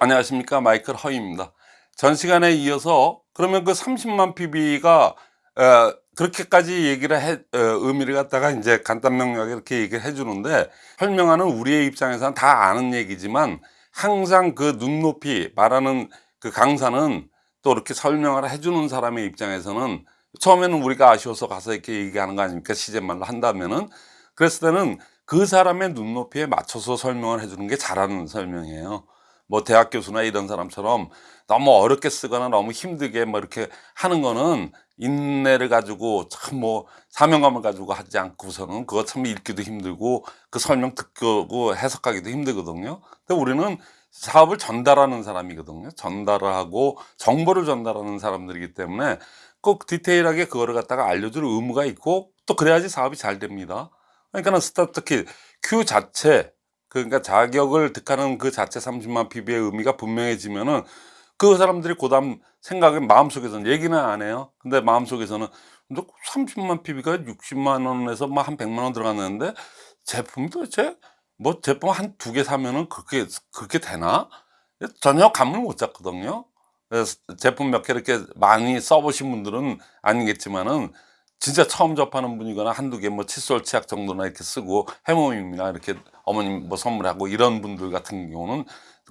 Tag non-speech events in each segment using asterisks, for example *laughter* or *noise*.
안녕하십니까. 마이클 허입니다. 전 시간에 이어서 그러면 그 30만 PB가 어, 그렇게까지 얘기를 해 어, 의미를 갖다가 이제 간단 명료하게 이렇게 얘기를 해 주는데 설명하는 우리의 입장에서는 다 아는 얘기지만 항상 그 눈높이 말하는 그 강사는 또 이렇게 설명을 해주는 사람의 입장에서는 처음에는 우리가 아쉬워서 가서 이렇게 얘기하는 거 아닙니까? 시제말로 한다면은. 그랬을 때는 그 사람의 눈높이에 맞춰서 설명을 해주는 게 잘하는 설명이에요 뭐 대학 교수나 이런 사람처럼 너무 어렵게 쓰거나 너무 힘들게 뭐 이렇게 하는 거는 인내를 가지고 참 뭐 사명감을 가지고 하지 않고서는 그거 참 읽기도 힘들고 그 설명 듣고 해석하기도 힘들거든요. 근데 우리는 사업을 전달하는 사람이거든요. 전달을 하고 정보를 전달하는 사람들이기 때문에 꼭 디테일하게 그거를 갖다가 알려줄 의무가 있고 또 그래야지 사업이 잘 됩니다. 그러니까 스타트 큐 자체 그러니까 자격을 득하는 그 자체 30만 PB의 의미가 분명해지면은 그 사람들이 고담 생각에 마음속에서는 얘기는 안 해요. 근데 마음속에서는 30만 PB가 60만 원에서 뭐한 100만 원 들어갔는데 제품이 도대체 뭐 제품 한 두 개 사면은 그렇게 그렇게 되나? 전혀 감을 못 잡거든요. 제품 몇 개 이렇게 많이 써보신 분들은 아니겠지만은 진짜 처음 접하는 분이거나 한두 개 뭐 칫솔 치약 정도나 이렇게 쓰고 해모임이나 이렇게 어머님 뭐 선물하고 이런 분들 같은 경우는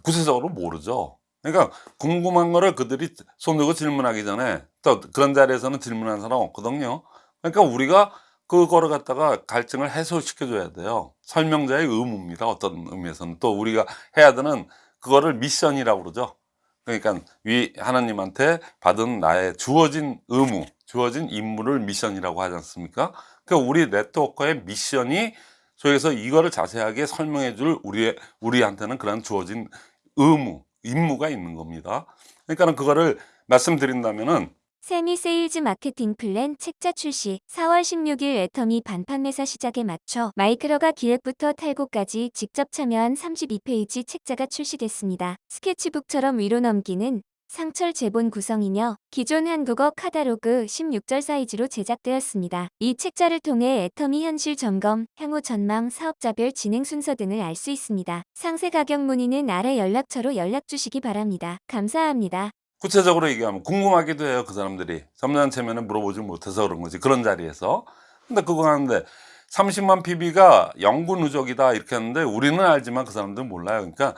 구체적으로 모르죠. 그러니까 궁금한 거를 그들이 손 들고 질문하기 전에 또 그런 자리에서는 질문하는 사람 없거든요. 그러니까 우리가 그거를 갖다가 갈증을 해소시켜 줘야 돼요. 설명자의 의무입니다. 어떤 의미에서는. 또 우리가 해야 되는 그거를 미션이라고 그러죠. 그러니까 위 하나님한테 받은 나의 주어진 의무 주어진 임무를 미션이라고 하지 않습니까 그러니까 우리 networker의 미션이 소위해서 이거를 자세하게 설명해 줄 우리의 우리한테는 그런 주어진 의무 임무가 있는 겁니다 그러니까 그거를 말씀드린다면은 세미 세일즈 마케팅 플랜 책자 출시 4월 16일 애터미 반판 매사 시작에 맞춰 마이크로가 기획부터 탈고까지 직접 참여한 32페이지 책자가 출시됐습니다. 스케치북처럼 위로 넘기는 상철 제본 구성이며 기존 한국어 카다로그 16절 사이즈로 제작되었습니다. 이 책자를 통해 애터미 현실 점검, 향후 전망, 사업자별 진행 순서 등을 알 수 있습니다. 상세 가격 문의는 아래 연락처로 연락 주시기 바랍니다. 감사합니다. 구체적으로 얘기하면 궁금하기도 해요 그 사람들이 점잖체면은 물어보지 못해서 그런 거지 그런 자리에서 근데 그거 하는데 30만 PB가 영구 누적이다 이렇게 하는데 우리는 알지만 그 사람들은 몰라요 그러니까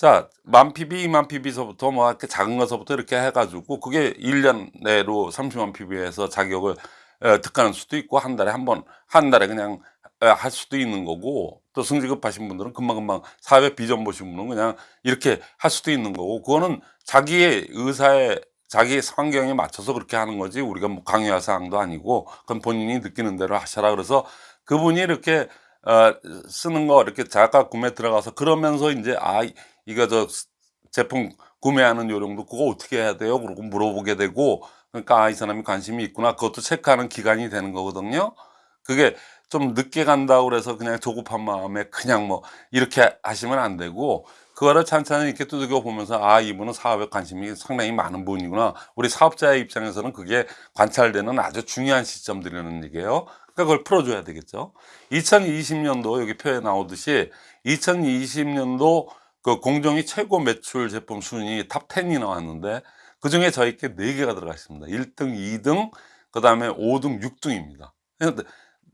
자, 만 PB, 2만 PB서부터 뭐 이렇게 작은 것서부터 이렇게 해가지고 그게 1년 내로 30만 PB에서 자격을 득하는 수도 있고 한 달에 한 번, 한 달에 그냥 할 수도 있는 거고 또 승직급 하신 분들은 금방금방 사회 비전 보신 분은 그냥 이렇게 할 수도 있는 거고 그거는 자기의 의사에 자기의 환경에 맞춰서 그렇게 하는 거지 우리가 뭐 강요할 사항도 아니고 그건 본인이 느끼는 대로 하셔라. 그래서 그분이 이렇게 어, 쓰는 거 이렇게 자가 구매 들어가서 그러면서 이제 아 이거 저 제품 구매하는 요령도 그거 어떻게 해야 돼요? 그러고 물어보게 되고 그러니까 아, 이 사람이 관심이 있구나. 그것도 체크하는 기간이 되는 거거든요. 그게 좀 늦게 간다고 그래서 그냥 조급한 마음에 그냥 뭐 이렇게 하시면 안 되고 그거를 찬찬히 이렇게 두들겨 보면서 아 이분은 사업에 관심이 상당히 많은 분이구나. 우리 사업자의 입장에서는 그게 관찰되는 아주 중요한 시점들이라는 얘기예요. 그러니까 그걸 풀어줘야 되겠죠. 2020년도 여기 표에 나오듯이 2020년도 그 공정위 최고 매출 제품 순위 top 10이 나왔는데 그 중에 저희께 4개가 들어가 있습니다. 1등 2등 그 다음에 5등 6등입니다.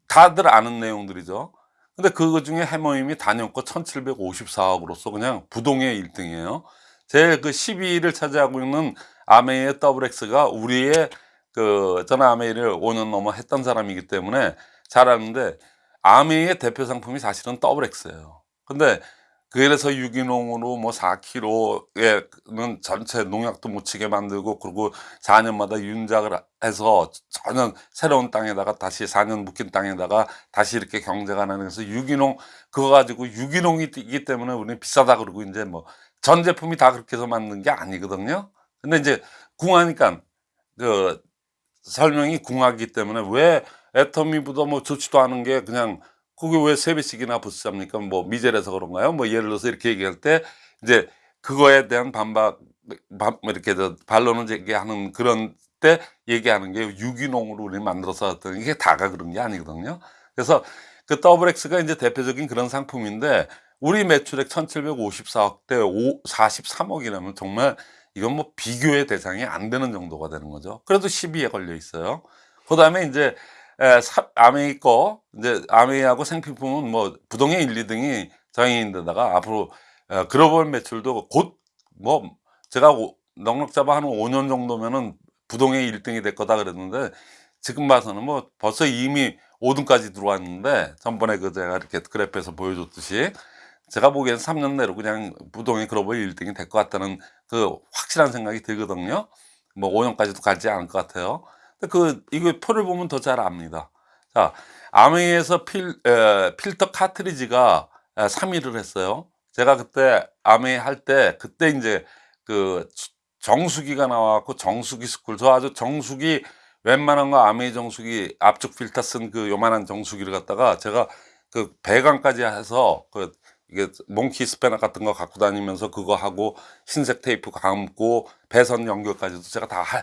다들 아는 내용들이죠. 근데 그거 중에 헤모힘이 단연코 1754억으로서 그냥 부동의 1등이에요. 제일 그 12위를 차지하고 있는 암웨이의 더블엑스가 우리의 그 저는 암웨이를 5년 넘어 했던 사람이기 때문에 잘 아는데 암웨이의 대표 상품이 사실은 더블엑스예요. 근데 그래서 유기농으로 뭐 4kg에는 전체 농약도 못 치게 만들고 그리고 4년마다 윤작을 해서 전혀 새로운 땅에다가 다시 4년 묵힌 땅에다가 다시 이렇게 경제가 나면서 유기농 그거 가지고 유기농이기 때문에 우리는 비싸다 그러고 이제 뭐 전 제품이 다 그렇게 해서 만든 게 아니거든요. 근데 이제 궁하니까 그 설명이 궁하기 때문에 왜 애터미보다 뭐 좋지도 않은 게 그냥 그게 왜 세 배씩이나 부스잡니까? 뭐 미제라서 그런가요? 뭐 예를 들어서 이렇게 얘기할 때 이제 그거에 대한 반박 뭐 이렇게 반론을 제기하는 그런 때 얘기하는 게 유기농으로 우리 만들어서 어떤 이게 다가 그런 게 아니거든요. 그래서 그 더블 X가 이제 대표적인 그런 상품인데 우리 매출액 1754억 대 43억이라면 정말 이건 뭐 비교의 대상이 안 되는 정도가 되는 거죠. 그래도 10위에 걸려 있어요. 그 다음에 이제 에, 사- 아메이 거, 이제 아메이하고 생필품은 뭐 부동의 1, 2등이 장애인데다가 앞으로 어, 글로벌 매출도 곧 뭐 제가 오- 넉넉 잡아 한 5년 정도면은 부동의 1등이 될 거다 그랬는데 지금 봐서는 뭐 벌써 이미 5등까지 들어왔는데 전번에 그 제가 이렇게 그래프에서 보여줬듯이 제가 보기엔 3년 내로 그냥 부동의 글로벌 1등이 될 것 같다는 그 확실한 생각이 들거든요. 뭐 5년까지도 가지 않을 것 같아요. 그 이거 표를 보면 더 잘 압니다. 자, 아메이에서 필 에, 필터 카트리지가 3위를 했어요. 제가 그때 암웨이 할 때 그때 이제 그 정수기가 나와갖고 정수기 school 저 아주 정수기 웬만한 거 암웨이 정수기 압축 필터 쓴 그 요만한 정수기를 갖다가 제가 그 배관까지 해서 그 이게 몽키 스패너 같은 거 갖고 다니면서 그거 하고 흰색 테이프 감고 배선 연결까지도 제가 다 하,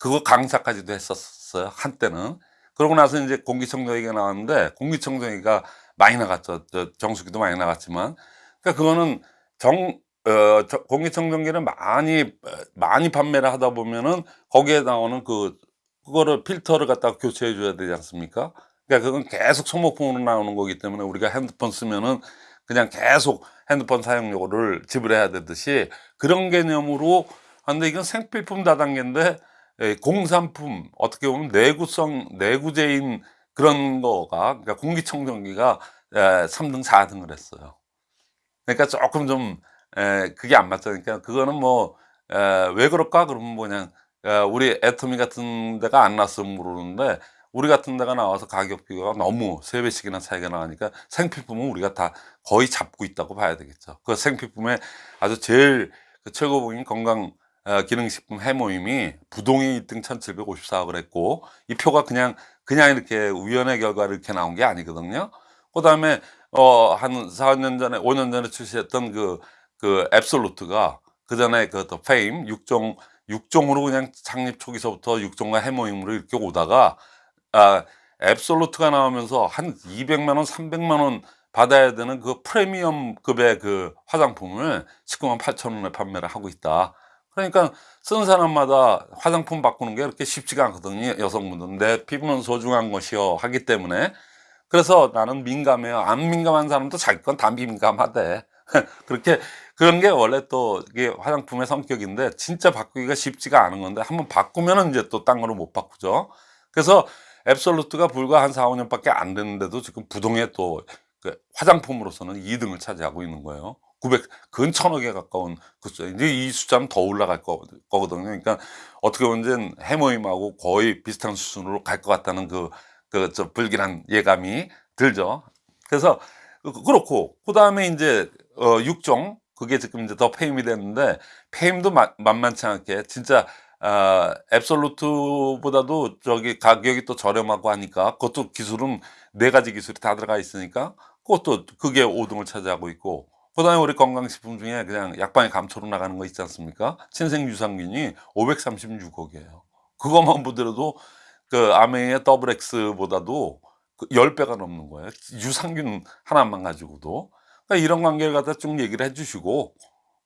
그거 강사까지도 했었어요 한때는. 그러고 나서 이제 공기청정기가 나왔는데 공기청정기가 많이 나갔죠. 저 정수기도 많이 나갔지만. 그러니까 그거는 정 어, 저- 공기청정기를 많이 어, 많이 판매를 하다 보면은 거기에 나오는 그 그거를 필터를 갖다가 교체해 줘야 되지 않습니까? 그러니까 그건 계속 소모품으로 나오는 거기 때문에 우리가 핸드폰 쓰면은 그냥 계속 핸드폰 사용료를 지불해야 되듯이 그런 개념으로 하는데 이건 생필품 다단계인데 에, 공산품 어떻게 보면 내구성 내구재인 그런 거가 그러니까 공기청정기가 에, 3등 4등을 했어요. 그러니까 조금 좀 에, 그게 안 맞죠. 그러니까 그거는 뭐 왜 그럴까 그러면 뭐냐 에, 우리 애터미 같은 데가 안 났으면 모르는데 우리 같은 데가 나와서 가격 비교가 너무 세 배씩이나 차이가 나니까 생필품은 우리가 다 거의 잡고 있다고 봐야 되겠죠. 그 생필품의 아주 제일 그 최고봉인 건강 어, 기능식품 해모임이 부동의 1등 1754억을 했고 이 표가 그냥 그냥 이렇게 우연의 결과로 이렇게 나온 게 아니거든요. 그 다음에 어, 한 4년 전에 5년 전에 출시했던 그 그 앱솔루트가 그 전에 그더 페임 6종 6종으로 그냥 창립 초기서부터 6종과 해모임으로 이렇게 오다가 아, 앱솔루트가 나오면서 한 200만 원, 300만 원 받아야 되는 그 프리미엄급의 그 화장품을 19만 8천 원에 판매를 하고 있다. 그러니까 쓰는 사람마다 화장품 바꾸는 게 그렇게 쉽지가 않거든요. 여성분들은 내 피부는 소중한 것이요 하기 때문에 그래서 나는 민감해요. 안 민감한 사람도 자기 건 다 민감하대. *laughs* 그렇게 그런 게 원래 또 이게 화장품의 성격인데 진짜 바꾸기가 쉽지가 않은 건데 한번 바꾸면은 이제 또 딴 거로 못 바꾸죠. 그래서 앱솔루트가 불과 한 4, 5년밖에 안 됐는데도 지금 부동의 또그 화장품으로서는 2등을 차지하고 있는 거예요. 900, 근 천억에 가까운 그 숫자. 이제 이 숫자는 더 올라갈 거, 거거든요. 그러니까 어떻게 보면 해모임하고 거의 비슷한 수준으로 갈 것 같다는 그, 그, 저 불길한 예감이 들죠. 그래서 그- 그렇고, 그 다음에 이제, 어, 6종, 그게 지금 이제 더 페임이 됐는데, 페임도 마- 만만치 않게, 진짜, 아, 앱솔루트보다도 저기 가격이 또 저렴하고 하니까, 그것도 기술은 네 가지 기술이 다 들어가 있으니까, 그것도 그게 5등을 차지하고 있고, 그 다음에 우리 건강식품 중에 그냥 약방에 감초로 나가는 거 있지 않습니까? 친생 유산균이 536억이에요. 그것만 보더라도 그 아메의 더블 X보다도 그 10배가 넘는 거예요. 유산균 하나만 가지고도. 그러니까 이런 관계를 갖다 쭉 얘기를 해 주시고,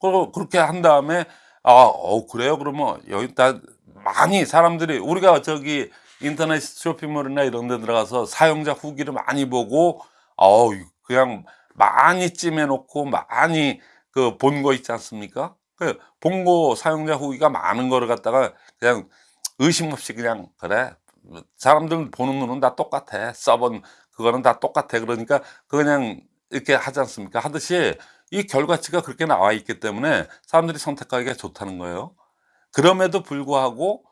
그리고 그렇게 한 다음에, 아, 어, 그래요? 그러면 여기 다 많이 사람들이, 우리가 저기 인터넷 쇼핑몰이나 이런 데 들어가서 사용자 후기를 많이 보고, 어 그냥 많이 찜해 놓고 많이 그 본 거 있지 않습니까? 그 본 거 사용자 후기가 많은 거를 갖다가 그냥 의심 없이 그냥 그래. 사람들 보는 눈은 다 똑같아. 써본 그거는 다 똑같아. 그러니까 그 그냥 이렇게 하지 않습니까? 하듯이 이 결과치가 그렇게 나와 있기 때문에 사람들이 선택하기가 좋다는 거예요. 그럼에도 불구하고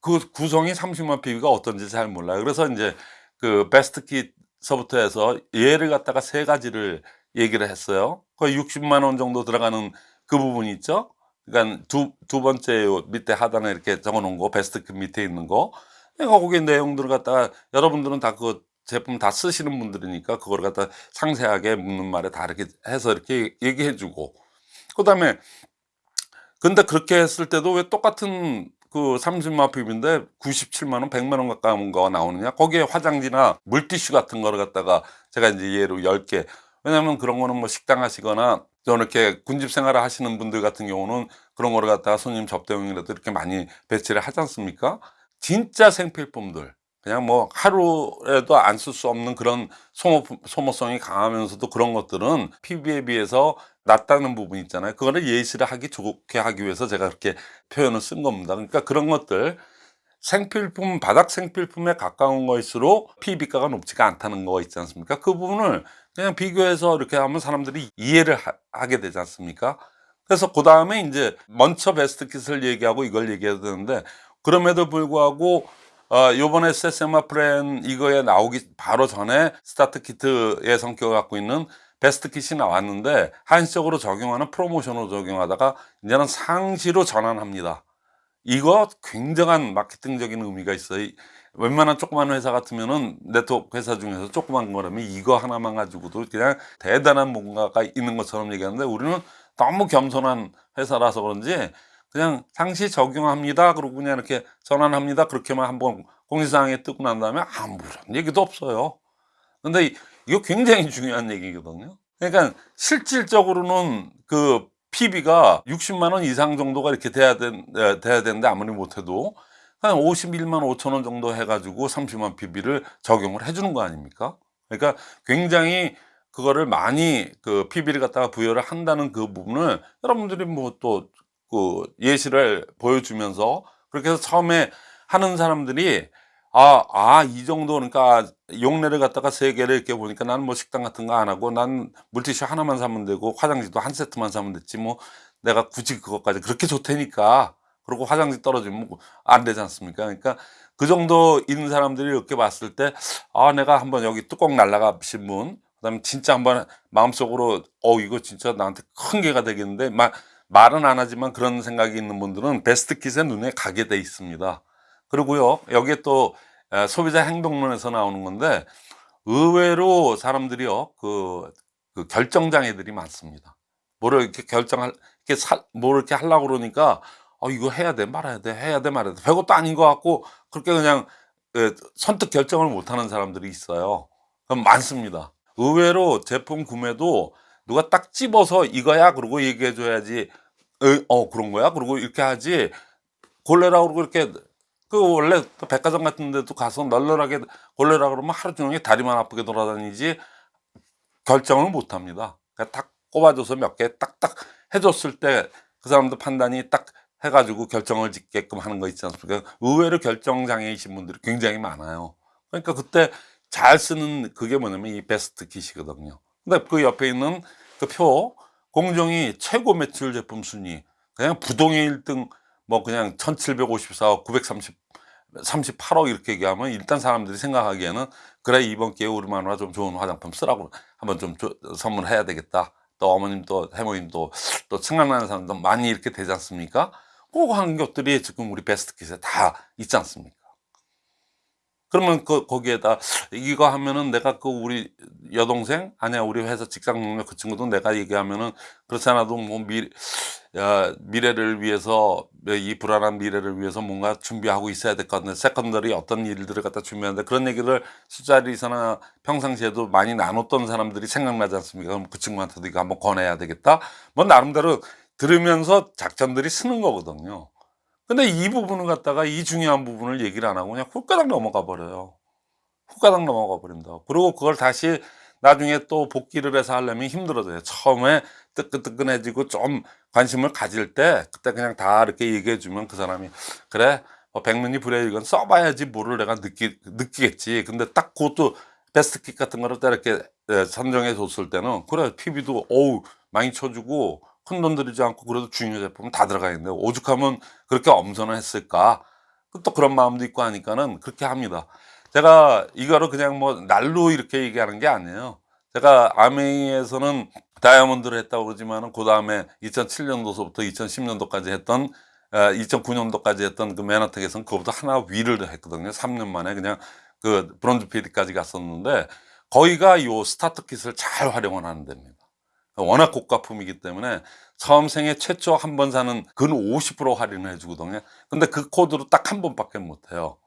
그 구성이 30만 PB가 어떤지 잘 몰라요. 그래서 이제 그 베스트 킷 서부터 해서 얘를 갖다가 세 가지를 얘기를 했어요. 거의 60만 원 정도 들어가는 그 부분이 있죠. 그러니까 두, 두 번째 요 밑에 하단에 이렇게 적어 놓은 거 베스트 그 밑에 있는 거. 그러니까 거기 내용들을 갖다가 여러분들은 다 그 제품 다 쓰시는 분들이니까 그걸 갖다 상세하게 묻는 말에 다 이렇게 해서 이렇게 얘기해 주고. 그 다음에 근데 그렇게 했을 때도 왜 똑같은 그 30만 핍인데 97만 원, 100만 원 가까운 거가 나오느냐? 거기에 화장지나 물티슈 같은 거를 갖다가 제가 이제 예로 10개 왜냐하면 그런 거는 뭐 식당 하시거나 또 이렇게 군집 생활을 하시는 분들 같은 경우는 그런 거를 갖다가 손님 접대용이라도 이렇게 많이 배치를 하지 않습니까? 진짜 생필품들 그냥 뭐 하루에도 안 쓸 수 없는 그런 소모, 소모성이 강하면서도 그런 것들은 PB에 비해서 낫다는 부분 있잖아요. 그거를 예시를 하기 좋게 하기 위해서 제가 그렇게 표현을 쓴 겁니다. 그러니까 그런 것들 생필품, 바닥 생필품에 가까운 것일수록 PB가가 높지가 않다는 거 있지 않습니까? 그 부분을 그냥 비교해서 이렇게 하면 사람들이 이해를 하, 게 되지 않습니까? 그래서 그 다음에 이제 먼저 베스트 킷을 얘기하고 이걸 얘기해야 되는데 그럼에도 불구하고 어, 요번에 세세마 플랜 이거에 나오기 바로 전에 스타트 키트의 성격을 갖고 있는 베스트 킷이 나왔는데 한시적으로 적용하는 프로모션으로 적용하다가 이제는 상시로 전환합니다. 이거 굉장한 마케팅적인 의미가 있어요. 이- 웬만한 조그만 회사 같으면은 네트워크 회사 중에서 조그만 거라면 이거 하나만 가지고도 그냥 대단한 뭔가가 있는 것처럼 얘기하는데 우리는 너무 겸손한 회사라서 그런지 그냥 상시 적용합니다. 그러고 그냥 이렇게 전환합니다. 그렇게만 한번 공지사항에 뜨고 난 다음에 아무런 얘기도 없어요. 근데 이- 이거 굉장히 중요한 얘기거든요. 그러니까 실질적으로는 그 PB가 60만 원 이상 정도가 이렇게 돼야, 된, 에, 돼야 되는데 아무리 못해도 한 51만 5천 원 정도 해가지고 30만 PB를 적용을 해주는 거 아닙니까? 그러니까 굉장히 그거를 많이 그 PB를 갖다가 부여를 한다는 그 부분을 여러분들이 뭐 또 그 예시를 보여주면서 그렇게 해서 처음에 하는 사람들이 아, 아, 이 정도, 그러니까 용례를 갖다가 세 개를 이렇게 보니까 나는 뭐 식당 같은 거 안 하고 난 물티슈 하나만 사면 되고 화장지도 한 세트만 사면 됐지 뭐 내가 굳이 그것까지 그렇게 좋다니까. 그리고 화장지 떨어지면 뭐안 되지 않습니까? 그러니까 그 정도인 사람들이 이렇게 봤을 때 아, 내가 한번 여기 뚜껑 날라가신 분, 그 다음에 진짜 한번 마음속으로 어, 이거 진짜 나한테 큰 개가 되겠는데 마, 말은 안 하지만 그런 생각이 있는 분들은 베스트 킷에 눈에 가게 돼 있습니다. 그리고요, 여기에 또 에, 소비자 행동론에서 나오는 건데 의외로 사람들이요, 그, 그 결정장애들이 많습니다. 뭐를 이렇게 결정할, 이렇게 사, 뭘 이렇게 하려고 그러니까 어, 이거 해야 돼, 말아야 돼, 해야 돼, 말아야 돼. 별것도 아닌 것 같고 그렇게 그냥 에, 선뜻 결정을 못 하는 사람들이 있어요. 그럼 많습니다. 의외로 제품 구매도 누가 딱 집어서 이거야 그러고 얘기해 줘야지 에, 어 그런 거야 그러고 이렇게 하지 골래라 그러고 이렇게 그 원래 또 백화점 같은 데도 가서 널널하게 골래라 그러면 하루 종일 다리만 아프게 돌아다니지 결정을 못 합니다. 그러니까 딱 꼽아줘서 몇 개 딱딱 해줬을 때 그 사람들 판단이 딱 해가지고 결정을 짓게끔 하는 거 있지 않습니까? 의외로 결정 장애이신 분들이 굉장히 많아요. 그러니까 그때 잘 쓰는 그게 뭐냐면 이 베스트 킷이거든요. 근데 그 옆에 있는 그 표 공정이 최고 매출 제품 순위 그냥 부동의 1등 뭐 그냥 1754억 930 38억 이렇게 얘기하면 일단 사람들이 생각하기에는 그래 이번 기회에 우리 마누라 좀 좋은 화장품 쓰라고 한번 좀 줘- 선물해야 되겠다 또 어머님 또 해모님도 또 생각나는 사람도 많이 이렇게 되지 않습니까? 그거 하는 것들이 지금 우리 베스트 킷에 다 있지 않습니까? 그러면 그 거기에다 이거 하면은 내가 그 우리 여동생 아니야 우리 회사 직장 동료 그 친구도 내가 얘기하면은 그렇지 않아도 뭐 미, 야, 미래를 위해서 이 불안한 미래를 위해서 뭔가 준비하고 있어야 될 것 같은데 secondary 어떤 일들을 갖다 준비하는데 그런 얘기를 술자리에서나 평상시에도 많이 나눴던 사람들이 생각나지 않습니까? 그럼 그 친구한테도 이거 한번 권해야 되겠다. 뭐 나름대로 들으면서 작전들이 쓰는 거거든요. 근데 이 부분을 갖다가 이 중요한 부분을 얘기를 안 하고 그냥 훅가닥 넘어가 버려요. 훅가닥 넘어가 버린다. 그리고 그걸 다시 나중에 또 복귀를 해서 하려면 힘들어져요. 처음에 뜨끈뜨끈해지고 좀 관심을 가질 때 그때 그냥 다 이렇게 얘기해 주면 그 사람이 그래 뭐 백문이 불여일견 써봐야지 뭐를 내가 느끼, 느끼겠지. 근데 딱 그것도 베스트 킥 같은 거를 딱 이렇게 예, 선정해 줬을 때는 그래 PB도 어우 많이 쳐주고 큰돈 들이지 않고 그래도 중요 제품은 다 들어가 있는데 오죽하면 그렇게 엄선을 했을까? 또 그런 마음도 있고 하니까는 그렇게 합니다. 제가 이거를 그냥 뭐 날로 이렇게 얘기하는 게 아니에요. 제가 아메이에서는 다이아몬드를 했다고 그러지만은 그 다음에 2007년도서부터 2010년도까지 했던 2009년도까지 했던 그 맨하탄에서는 그거보다 하나 위를 했거든요 3년 만에 그냥 그 브론즈 PD까지 갔었는데 거기가 요 스타트 킷을 잘 활용을 하는 데입니다 워낙 고가품이기 때문에 처음 생애 최초 한 번 사는 근 50% 할인을 해주거든요. 근데 그 코드로 딱 한 번밖에 못 해요.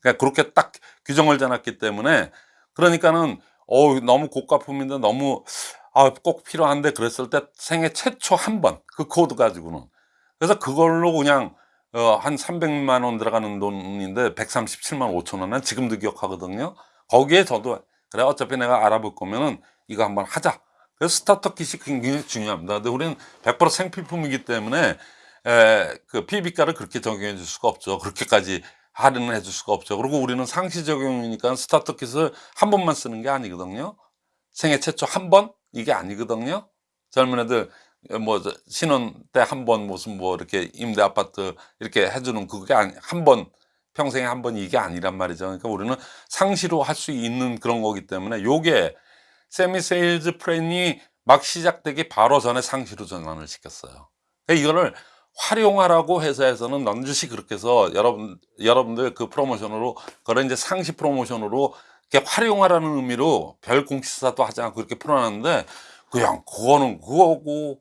그러니까 그렇게 딱 규정을 잡았기 때문에 그러니까는 어 너무 고가품인데 너무 아, 꼭 필요한데 그랬을 때 생애 최초 한 번 그 코드 가지고는 그래서 그걸로 그냥 어, 한 300만 원 들어가는 돈인데 137만 5천 원은 지금도 기억하거든요. 거기에 저도 그래 어차피 내가 알아볼 거면은 이거 한번 하자. 그래서 스타터 킷이 굉장히 중요합니다. 근데 우리는 100% 생필품이기 때문에 에, 그 PB가를 그렇게 적용해 줄 수가 없죠. 그렇게까지 할인을 해 줄 수가 없죠. 그리고 우리는 상시 적용이니까 스타터 킷을 한 번만 쓰는 게 아니거든요. 생애 최초 한 번? 이게 아니거든요. 젊은 애들 뭐저 신혼 때 한 번 무슨 뭐 이렇게 임대 아파트 이렇게 해주는 그게 한 번 평생에 한 번 이게 아니란 말이죠. 그러니까 우리는 상시로 할 수 있는 그런 거기 때문에 요게 세미 세일즈 플랜이 막 시작되기 바로 전에 상시로 전환을 시켰어요. 그러니까 이거를 활용하라고 회사에서는 넌지시 그렇게 해서 여러분 여러분들 그 프로모션으로 그런 이제 상시 프로모션으로 활용하라는 의미로 별 공지사항도 하지 않고 이렇게 풀어놨는데 그냥 그거는 그거고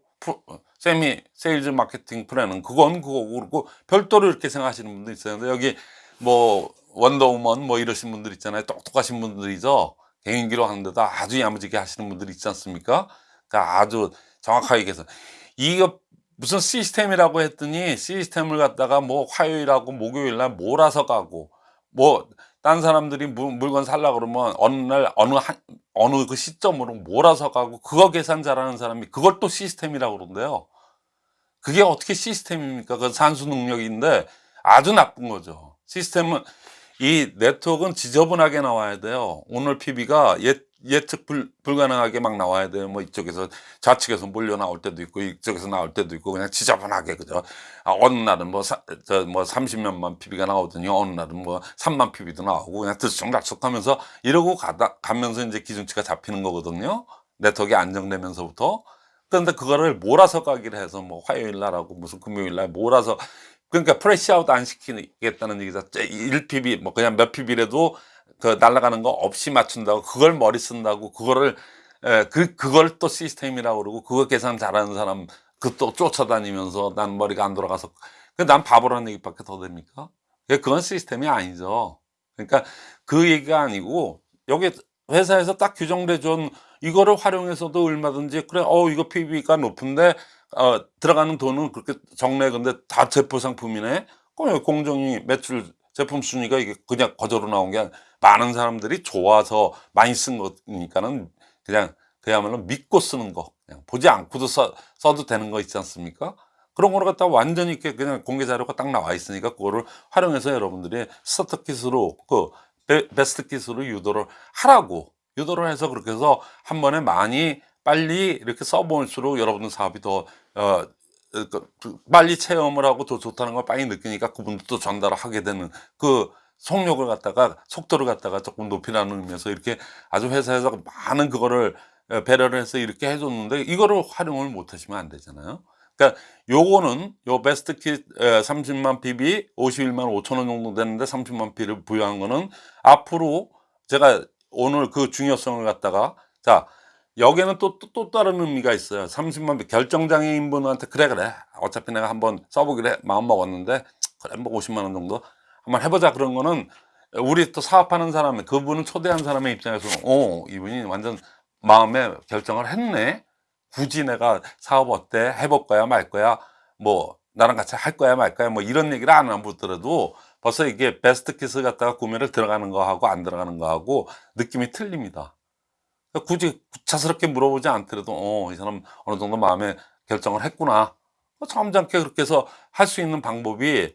세미 세일즈 마케팅 플랜은 그건 그거고 그리고 별도로 이렇게 생각하시는 분도 있어요. 여기 뭐 원더우먼 뭐 이러신 분들 있잖아요. 똑똑하신 분들이죠. 개인기로 하는데도 아주 야무지게 하시는 분들 있지 않습니까? 그러니까 아주 정확하게 얘기해서 이거 무슨 시스템이라고 했더니 시스템을 갖다가 뭐 화요일하고 목요일날 몰아서 가고 뭐 딴 사람들이 물- 물건 살라 그러면 어느 날 어느 한 어느 그 시점으로 몰아서 가고 그거 계산 잘하는 사람이 그걸 또 시스템이라고 그러는데요. 그게 어떻게 시스템입니까? 그 산수 능력인데 아주 나쁜 거죠. 시스템은 이 네트워크는 지저분하게 나와야 돼요. 오늘 PB가 예, 예측 불, 불가능하게 막 나와야 돼요. 뭐 이쪽에서 좌측에서 몰려 나올 때도 있고 이쪽에서 나올 때도 있고 그냥 지저분하게 그죠. 아, 어느 날은 뭐, 사, 저, 뭐 30몇만 PB가 나오더니 어느 날은 뭐 3만 PB도 나오고 그냥 들쑥날쑥 하면서 이러고 가다, 가면서 이제 기준치가 잡히는 거거든요. 네트워크가 안정되면서부터. 그런데 그거를 몰아서 가기를 해서 뭐 화요일 날하고 무슨 금요일 날 몰아서 그러니까 flush out 안 시키겠다는 얘기죠. 1PB 뭐 그냥 몇 PB라도 그 날아가는 거 없이 맞춘다고 그걸 머리 쓴다고 그거를 에, 그 그걸 또 시스템이라고 그러고 그거 계산 잘하는 사람 그 또 쫓아다니면서 난 머리가 안 돌아가서 그난 바보라는 얘기밖에 더 됩니까? 그건 시스템이 아니죠. 그러니까 그 얘기가 아니고 여기 회사에서 딱 규정돼 준 이거를 활용해서도 얼마든지 그래 어 이거 PB가 높은데 어 들어가는 돈은 그렇게 적네 근데 다 제품 상품이네 그럼 공정위 매출 제품 순위가 이게 그냥 거저로 나온 게 많은 사람들이 좋아서 많이 쓴 거니까는 그냥 그야말로 믿고 쓰는 거 그냥 보지 않고도 써, 써도 되는 거 있지 않습니까? 그런 거를 갖다 완전히 이렇게 그냥 공개 자료가 딱 나와 있으니까 그거를 활용해서 여러분들이 스타트 킷으로 그 베- 베스트 킷으로 유도를 하라고 유도를 해서 그렇게 해서 한 번에 많이 빨리 이렇게 써볼수록 여러분들 사업이 더 어, 빨리 체험을 하고 더 좋다는 걸 빨리 느끼니까 그분들도 전달을 하게 되는 그 속력을 갖다가 속도를 갖다가 조금 높이라는 의미에서 이렇게 아주 회사에서 많은 그거를 어, 배려를 해서 이렇게 해줬는데 이거를 활용을 못 하시면 안 되잖아요. 그러니까 요거는 요 베스트 킷 30만 PB 51만 5천 원 정도 되는데 30만 PB를 부여한 거는 앞으로 제가 오늘 그 중요성을 갖다가 자 여기에는 또, 또, 또 다른 의미가 있어요. 30만 비 결정장애인 분한테 그래 그래. 어차피 내가 한번 써보기로 해, 마음 먹었는데 그래 뭐 50만 원 정도? 한번 해보자 그런 거는 우리 또 사업하는 사람 그분은 초대한 사람의 입장에서는 어 이분이 완전 마음에 결정을 했네. 굳이 내가 사업 어때? 해볼 거야 말 거야? 뭐 나랑 같이 할 거야 말 거야? 뭐 이런 얘기를 안 하더라도 벌써 이게 베스트 키스 갖다가 구매를 들어가는 거하고 안 들어가는 거하고 느낌이 틀립니다. 그러니까 굳이 구차스럽게 물어보지 않더라도 어, 이 사람 어느 정도 마음에 결정을 했구나. 뭐 점잖게 그렇게 해서 할 수 있는 방법이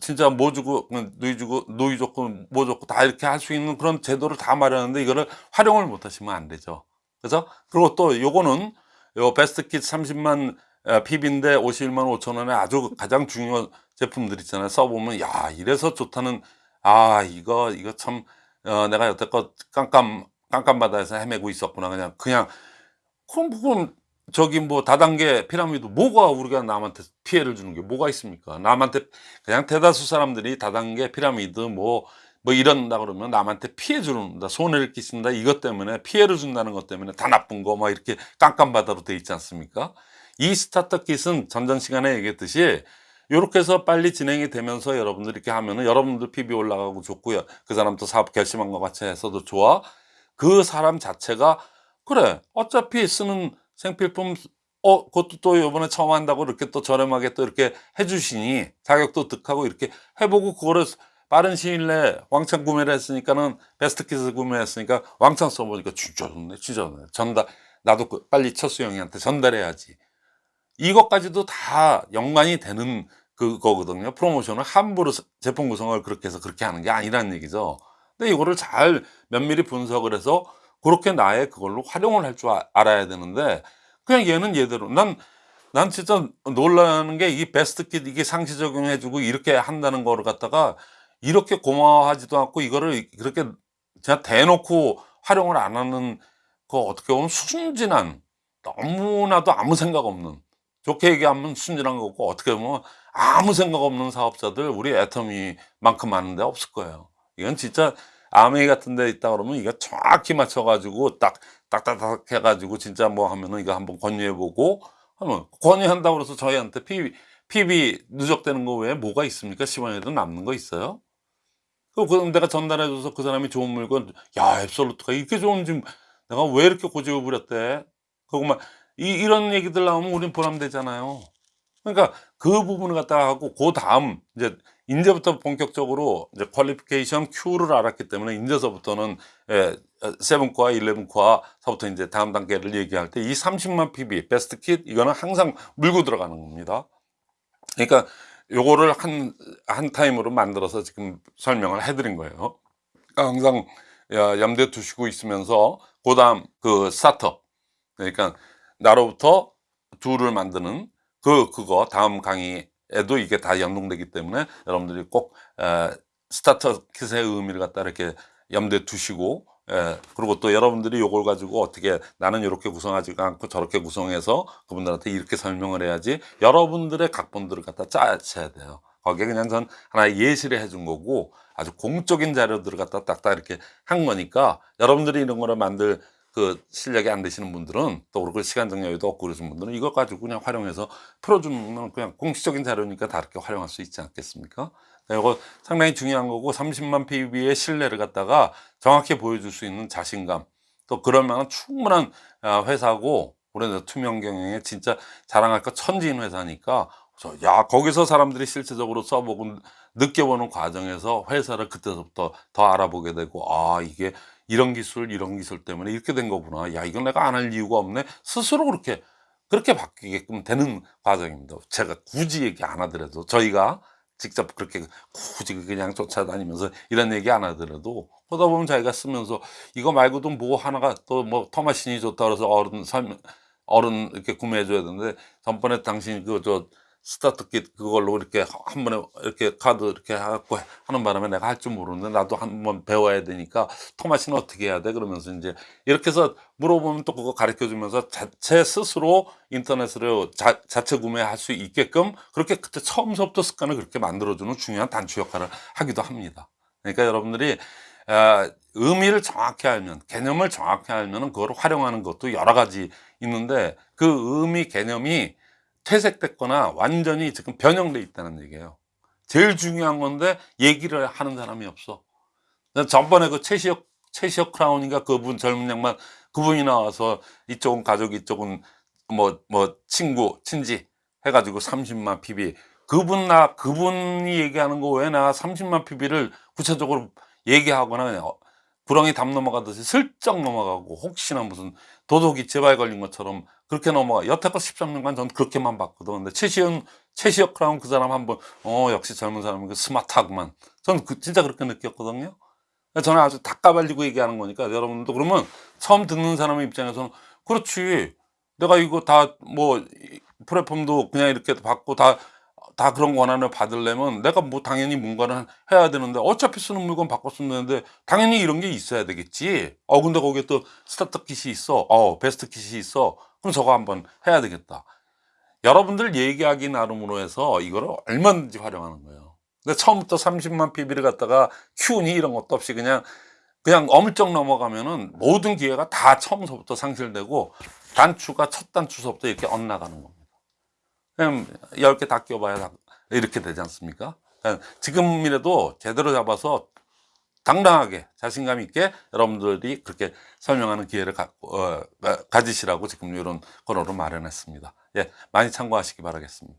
진짜 뭐 주고 누이 주고 누이 좋고 뭐 좋고 다 이렇게 할 수 있는 그런 제도를 다 마련하는데 이거를 활용을 못 하시면 안 되죠. 그래서 그리고 또 요거는 요 베스트 킷 30만 PB인데 51만 5천 원에 아주 가장 중요한 제품들 있잖아요. 써보면 야 이래서 좋다는 아 이거 이거 참 어, 내가 여태껏 깜깜 깜깜바다에서 헤매고 있었구나 그냥 그냥 그럼 그럼 저기 뭐 다단계 피라미드 뭐가 우리가 남한테 피해를 주는 게 뭐가 있습니까? 남한테 그냥 대다수 사람들이 다단계 피라미드 뭐뭐 이런다 그러면 남한테 피해 주는다 손해를 끼친다 이것 때문에 피해를 준다는 것 때문에 다 나쁜 거 막 이렇게 깜깜바다로 돼 있지 않습니까? 이 스타트 킷은 전전 시간에 얘기했듯이 이렇게 해서 빨리 진행이 되면서 여러분들 이렇게 하면은 여러분들 PB 올라가고 좋고요. 그 사람도 사업 결심한 것 같이 해서도 좋아. 그 사람 자체가 그래 어차피 쓰는 생필품 어 그것도 또 이번에 처음 한다고 이렇게 또 저렴하게 또 이렇게 해주시니 자격도 득하고 이렇게 해보고 그거를 빠른 시일 내에 왕창 구매를 했으니까는 베스트킷을 구매했으니까 왕창 써보니까 진짜 좋네 진짜 좋네. 전달 나도 그 빨리 첫수 형이한테 전달해야지. 이것까지도 다 연관이 되는 그거거든요. 프로모션을 함부로 제품 구성을 그렇게 해서 그렇게 하는 게 아니라는 얘기죠 근데 이거를 잘 면밀히 분석을 해서 그렇게 나의 그걸로 활용을 할 줄 알아야 되는데 그냥 얘는 얘대로 난난 진짜 놀라는 게 이 베스트 킷 이게 상시 적용해 주고 이렇게 한다는 거를 갖다가 이렇게 고마워하지도 않고 이거를 그렇게 제가 대놓고 활용을 안 하는 그 어떻게 보면 순진한 너무나도 아무 생각 없는 좋게 얘기하면 순진한 거고 어떻게 보면 아무 생각 없는 사업자들 우리 애터미만큼 많은데 없을 거예요. 이건 진짜 아메이 같은 데 있다 그러면 이거 정확히 맞춰가지고 딱 딱딱딱 해가지고 진짜 뭐 하면은 이거 한번 권유해보고 하면 권유한다고 그래서 저희한테 PB, PB 누적되는 거 외에 뭐가 있습니까? 10원에도 남는 거 있어요? 그, 그 내가 전달해줘서 그 사람이 좋은 물건, 야, 앱솔루트가 이렇게 좋은지 내가 왜 이렇게 고집을 부렸대? 그거만, 이, 이런 얘기들 나오면 우린 보람되잖아요. 그러니까 그 부분을 갖다가 하고, 그 다음, 이제, 이제부터 본격적으로 이제 qualification Q를 알았기 때문에 이제서부터는 예, seven core, eleven core서부터 이제 다음 단계를 얘기할 때 이 30만 PB 베스트 킷 이거는 항상 물고 들어가는 겁니다. 그러니까 요거를 한, 한 타임으로 만들어서 지금 설명을 해드린 거예요. 그러니까 항상 야, 염두에 두시고 있으면서 그 다음 그 스타터 그러니까 나로부터 둘을 만드는 그 그거 다음 강의 에도 이게 다 연동되기 때문에 여러분들이 꼭 에, 스타터 킷의 의미를 갖다 이렇게 염두에 두시고 예, 그리고 또 여러분들이 요걸 가지고 어떻게 나는 이렇게 구성하지 않고 저렇게 구성해서 그분들한테 이렇게 설명을 해야지 여러분들의 각본들을 갖다 짜셔야 돼요. 거기에 그냥 전 하나의 예시를 해준 거고 아주 공적인 자료들을 갖다 딱딱 이렇게 한 거니까 여러분들이 이런 거를 만들 그 실력이 안 되시는 분들은 또 그리고 시간적 여유도 없고 그러신 분들은 이거 가지고 그냥 활용해서 풀어주면 그냥 공식적인 자료니까 다 이렇게 활용할 수 있지 않겠습니까? 이거 상당히 중요한 거고 30만 PB의 신뢰를 갖다가 정확히 보여줄 수 있는 자신감 또 그럴 만한 충분한 아, 회사고 우리는 투명 경영에 진짜 자랑할 것 천지인 회사니까 저, 야 거기서 사람들이 실제적으로 써보고 느껴보는 과정에서 회사를 그때부터 더 알아보게 되고 아 이게 이런 기술 이런 기술 때문에 이렇게 된 거구나. 야 이건 내가 안 할 이유가 없네. 스스로 그렇게 그렇게 바뀌게끔 되는 과정입니다. 제가 굳이 얘기 안 하더라도 저희가 직접 그렇게 굳이 그냥 쫓아다니면서 이런 얘기 안 하더라도 보다 보면 자기가 쓰면서 이거 말고도 뭐 하나가 또 뭐 터마신이 좋다 그래서 어른 설명 어른 이렇게 구매해 줘야 되는데 전번에 당신 그 저 스타트 킷 그걸로 이렇게 한 번에 이렇게 카드 이렇게 해갖고 하는 바람에 내가 할 줄 모르는데 나도 한 번 배워야 되니까 토마시는 어떻게 해야 돼? 그러면서 이제 이렇게 해서 물어보면 또 그거 가르쳐 주면서 자체 스스로 인터넷으로 자, 자체 구매할 수 있게끔 그렇게 그때 처음부터 습관을 그렇게 만들어주는 중요한 단추 역할을 하기도 합니다. 그러니까 여러분들이 아, 의미를 정확히 알면 개념을 정확히 알면 그걸 활용하는 것도 여러 가지 있는데 그 의미 개념이 퇴색됐거나 완전히 지금 변형돼 있다는 얘기예요. 제일 중요한 건데 얘기를 하는 사람이 없어. 전번에 그 최시혁 최시혁 크라운인가 그분 젊은 양반 그분이 나와서 이쪽은 가족 이쪽은 뭐뭐 친구 친지 해가지고 30만 PB 그분 나 그분이 얘기하는 거 외에 나 30만 PB를 구체적으로 얘기하거나 구렁이 담 넘어가듯이 슬쩍 넘어가고 혹시나 무슨 도둑이 제발 걸린 것처럼 그렇게 넘어가. 여태껏 13년간 전 그렇게만 봤거든. 근데 최시현 최시혁 크라운 그 사람 한번 어 역시 젊은 사람은 그 스마트하구만. 저는 그, 진짜 그렇게 느꼈거든요. 저는 아주 다 까발리고 얘기하는 거니까 여러분도 그러면 처음 듣는 사람의 입장에서는 그렇지. 내가 이거 다 뭐 플랫폼도 그냥 이렇게 받고 다 다 그런 권한을 받으려면 내가 뭐 당연히 뭔가를 해야 되는데 어차피 쓰는 물건 바꿔 쓰면 되는데 당연히 이런 게 있어야 되겠지. 어 근데 거기에 또 스타트 킷이 있어. 어 best kit이 있어. 그럼 저거 한번 해야 되겠다. 여러분들 얘기하기 나름으로 해서 이거를 얼마든지 활용하는 거예요. 근데 처음부터 30만 PB를 갖다가 큐니 이런 것도 없이 그냥 그냥 엄청 넘어가면은 모든 기회가 다 처음서부터 상실되고 단추가 첫 단추서부터 이렇게 엇나가는 겁니다 그냥 10개 다다 이렇게 되지 않습니까? 지금이라도 제대로 잡아서 당당하게 자신감 있게 여러분들이 그렇게 설명하는 기회를 가, 어, 가- 가지시라고 지금 이런 거로를 마련했습니다. 예, 많이 참고하시기 바라겠습니다.